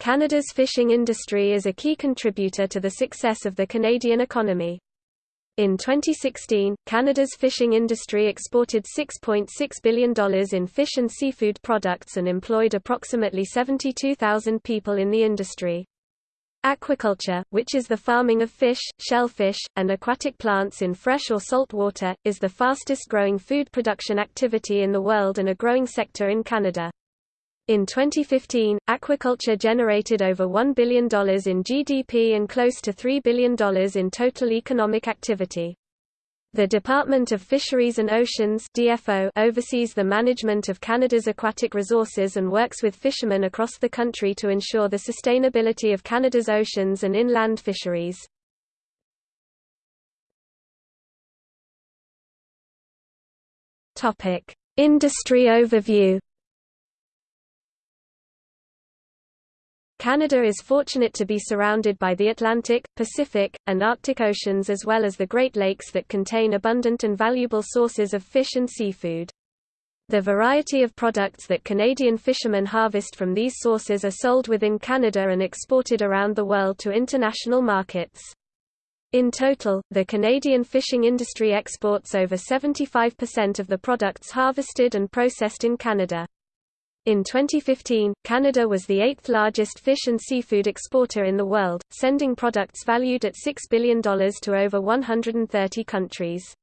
Canada's fishing industry is a key contributor to the success of the Canadian economy. In 2016, Canada's fishing industry exported $6.6 billion in fish and seafood products and employed approximately 72,000 people in the industry. Aquaculture, which is the farming of fish, shellfish, and aquatic plants in fresh or salt water, is the fastest growing food production activity in the world and a growing sector in Canada. In 2015, aquaculture generated over $1 billion in GDP and close to $3 billion in total economic activity. The Department of Fisheries and Oceans DFO oversees the management of Canada's aquatic resources and works with fishermen across the country to ensure the sustainability of Canada's oceans and inland fisheries. Industry overview Canada is fortunate to be surrounded by the Atlantic, Pacific, and Arctic Oceans as well as the Great Lakes that contain abundant and valuable sources of fish and seafood. The variety of products that Canadian fishermen harvest from these sources are sold within Canada and exported around the world to international markets. In total, the Canadian fishing industry exports over 75% of the products harvested and processed in Canada. In 2015, Canada was the eighth largest fish and seafood exporter in the world, sending products valued at $6 billion to over 130 countries.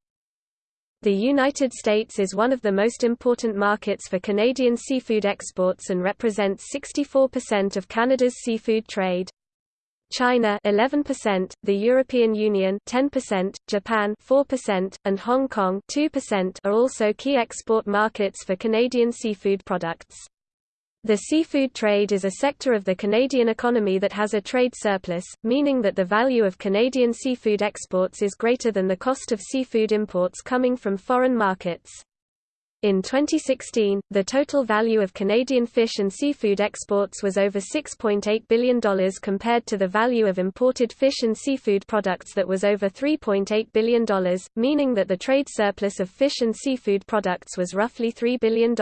The United States is one of the most important markets for Canadian seafood exports and represents 64% of Canada's seafood trade. China 11%, the European Union 10%, Japan 4%, and Hong Kong 2% are also key export markets for Canadian seafood products. The seafood trade is a sector of the Canadian economy that has a trade surplus, meaning that the value of Canadian seafood exports is greater than the cost of seafood imports coming from foreign markets. In 2016, the total value of Canadian fish and seafood exports was over $6.8 billion compared to the value of imported fish and seafood products that was over $3.8 billion, meaning that the trade surplus of fish and seafood products was roughly $3 billion.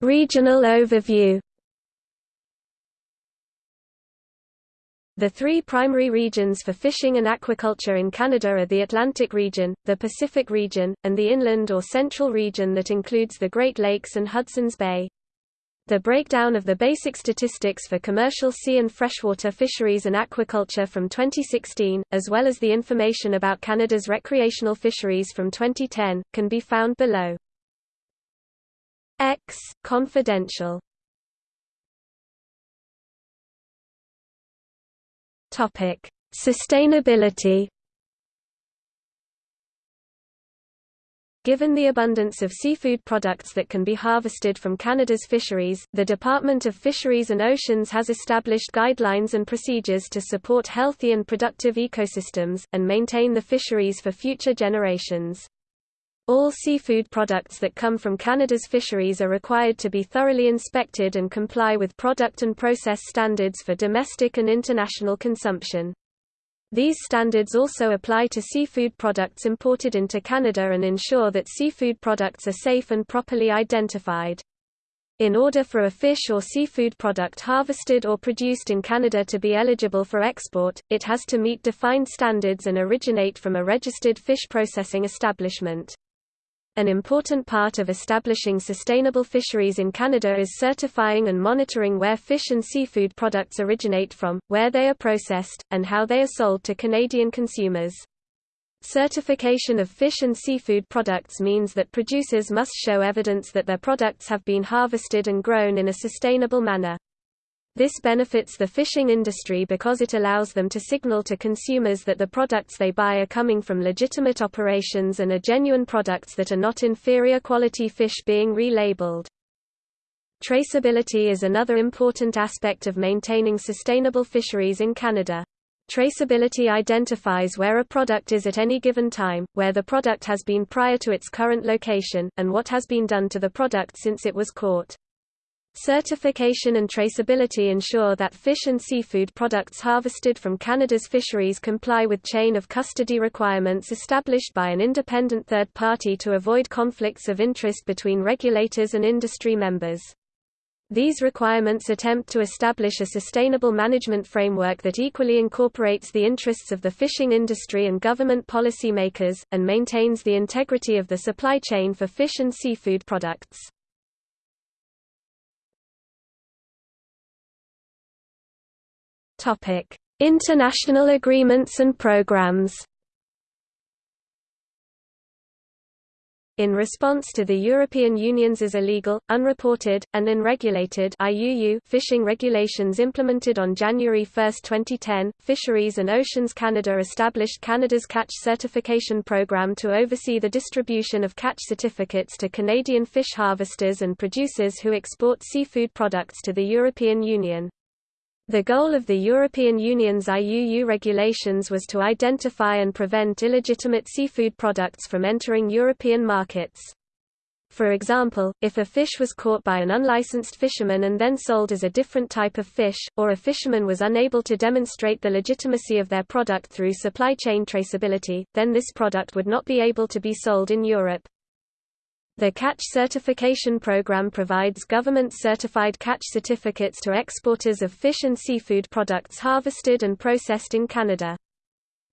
Regional overview The three primary regions for fishing and aquaculture in Canada are the Atlantic region, the Pacific region, and the inland or central region that includes the Great Lakes and Hudson's Bay. The breakdown of the basic statistics for commercial sea and freshwater fisheries and aquaculture from 2016, as well as the information about Canada's recreational fisheries from 2010, can be found below. X. Confidential Topic: Sustainability. Given the abundance of seafood products that can be harvested from Canada's fisheries, the Department of Fisheries and Oceans has established guidelines and procedures to support healthy and productive ecosystems, and maintain the fisheries for future generations. All seafood products that come from Canada's fisheries are required to be thoroughly inspected and comply with product and process standards for domestic and international consumption. These standards also apply to seafood products imported into Canada and ensure that seafood products are safe and properly identified. In order for a fish or seafood product harvested or produced in Canada to be eligible for export, it has to meet defined standards and originate from a registered fish processing establishment. An important part of establishing sustainable fisheries in Canada is certifying and monitoring where fish and seafood products originate from, where they are processed, and how they are sold to Canadian consumers. Certification of fish and seafood products means that producers must show evidence that their products have been harvested and grown in a sustainable manner. This benefits the fishing industry because it allows them to signal to consumers that the products they buy are coming from legitimate operations and are genuine products that are not inferior quality fish being relabeled. Traceability is another important aspect of maintaining sustainable fisheries in Canada. Traceability identifies where a product is at any given time, where the product has been prior to its current location, and what has been done to the product since it was caught. Certification and traceability ensure that fish and seafood products harvested from Canada's fisheries comply with chain of custody requirements established by an independent third party to avoid conflicts of interest between regulators and industry members. These requirements attempt to establish a sustainable management framework that equally incorporates the interests of the fishing industry and government policy makers, and maintains the integrity of the supply chain for fish and seafood products. Topic: International agreements and programs. In response to the European Union's illegal, unreported, and unregulated IUU fishing regulations implemented on January 1, 2010, Fisheries and Oceans Canada established Canada's Catch Certification Program to oversee the distribution of catch certificates to Canadian fish harvesters and producers who export seafood products to the European Union. The goal of the European Union's IUU regulations was to identify and prevent illegitimate seafood products from entering European markets. For example, if a fish was caught by an unlicensed fisherman and then sold as a different type of fish, or a fisherman was unable to demonstrate the legitimacy of their product through supply chain traceability, then this product would not be able to be sold in Europe. The Catch Certification Program provides government-certified catch certificates to exporters of fish and seafood products harvested and processed in Canada.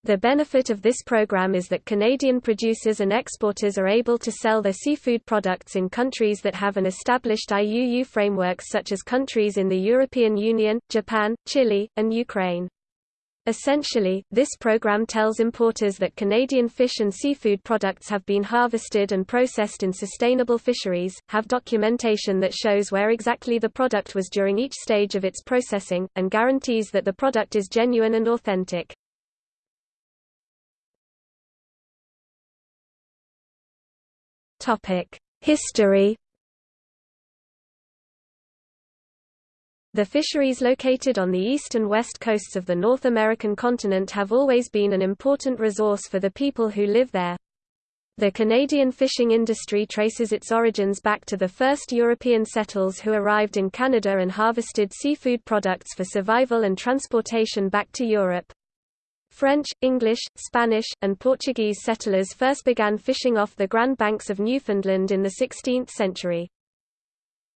The benefit of this program is that Canadian producers and exporters are able to sell their seafood products in countries that have an established IUU framework such as countries in the European Union, Japan, Chile, and Ukraine. Essentially, this program tells importers that Canadian fish and seafood products have been harvested and processed in sustainable fisheries, have documentation that shows where exactly the product was during each stage of its processing, and guarantees that the product is genuine and authentic. History The fisheries located on the east and west coasts of the North American continent have always been an important resource for the people who live there. The Canadian fishing industry traces its origins back to the first European settlers who arrived in Canada and harvested seafood products for survival and transportation back to Europe. French, English, Spanish, and Portuguese settlers first began fishing off the Grand Banks of Newfoundland in the 16th century.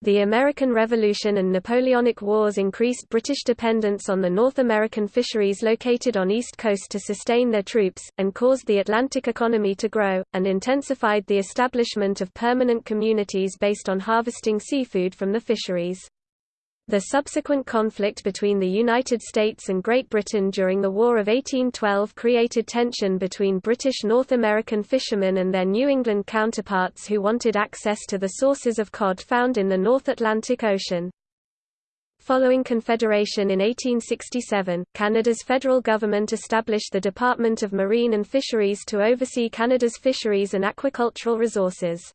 The American Revolution and Napoleonic Wars increased British dependence on the North American fisheries located on East Coast to sustain their troops, and caused the Atlantic economy to grow, and intensified the establishment of permanent communities based on harvesting seafood from the fisheries. The subsequent conflict between the United States and Great Britain during the War of 1812 created tension between British North American fishermen and their New England counterparts who wanted access to the sources of cod found in the North Atlantic Ocean. Following Confederation in 1867, Canada's federal government established the Department of Marine and Fisheries to oversee Canada's fisheries and aquacultural resources.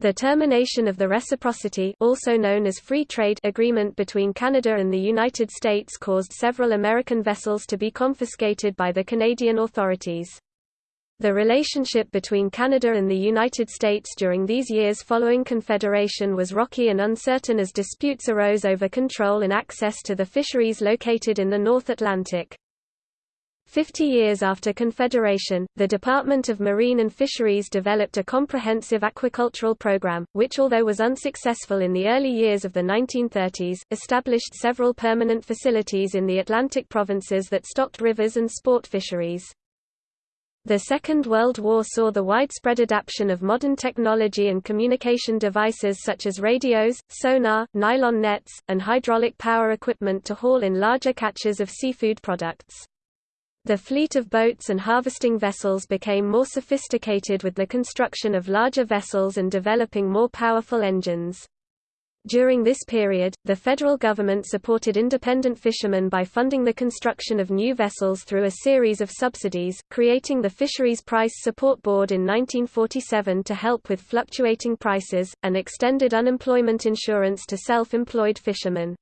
The termination of the Reciprocity also known as Free Trade Agreement between Canada and the United States caused several American vessels to be confiscated by the Canadian authorities. The relationship between Canada and the United States during these years following Confederation was rocky and uncertain as disputes arose over control and access to the fisheries located in the North Atlantic. Fifty years after Confederation, the Department of Marine and Fisheries developed a comprehensive aquacultural program, which although was unsuccessful in the early years of the 1930s, established several permanent facilities in the Atlantic provinces that stocked rivers and sport fisheries. The Second World War saw the widespread adoption of modern technology and communication devices such as radios, sonar, nylon nets, and hydraulic power equipment to haul in larger catches of seafood products. The fleet of boats and harvesting vessels became more sophisticated with the construction of larger vessels and developing more powerful engines. During this period, the federal government supported independent fishermen by funding the construction of new vessels through a series of subsidies, creating the Fisheries Price Support Board in 1947 to help with fluctuating prices, and extended unemployment insurance to self-employed fishermen.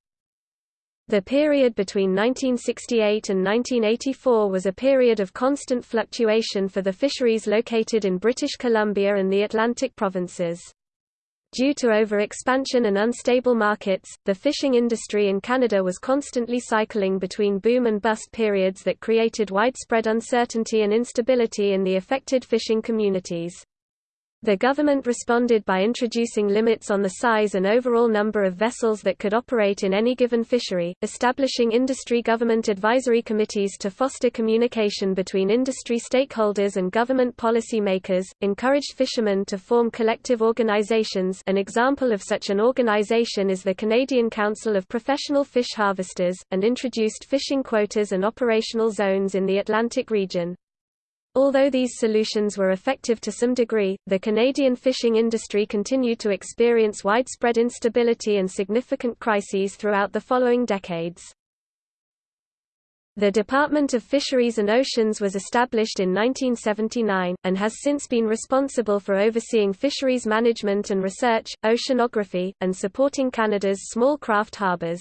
The period between 1968 and 1984 was a period of constant fluctuation for the fisheries located in British Columbia and the Atlantic provinces. Due to overexpansion and unstable markets, the fishing industry in Canada was constantly cycling between boom and bust periods that created widespread uncertainty and instability in the affected fishing communities. The government responded by introducing limits on the size and overall number of vessels that could operate in any given fishery, establishing industry government advisory committees to foster communication between industry stakeholders and government policy makers, encouraged fishermen to form collective organizations an example of such an organization is the Canadian Council of Professional Fish Harvesters, and introduced fishing quotas and operational zones in the Atlantic region. Although these solutions were effective to some degree, the Canadian fishing industry continued to experience widespread instability and significant crises throughout the following decades. The Department of Fisheries and Oceans was established in 1979, and has since been responsible for overseeing fisheries management and research, oceanography, and supporting Canada's small craft harbours.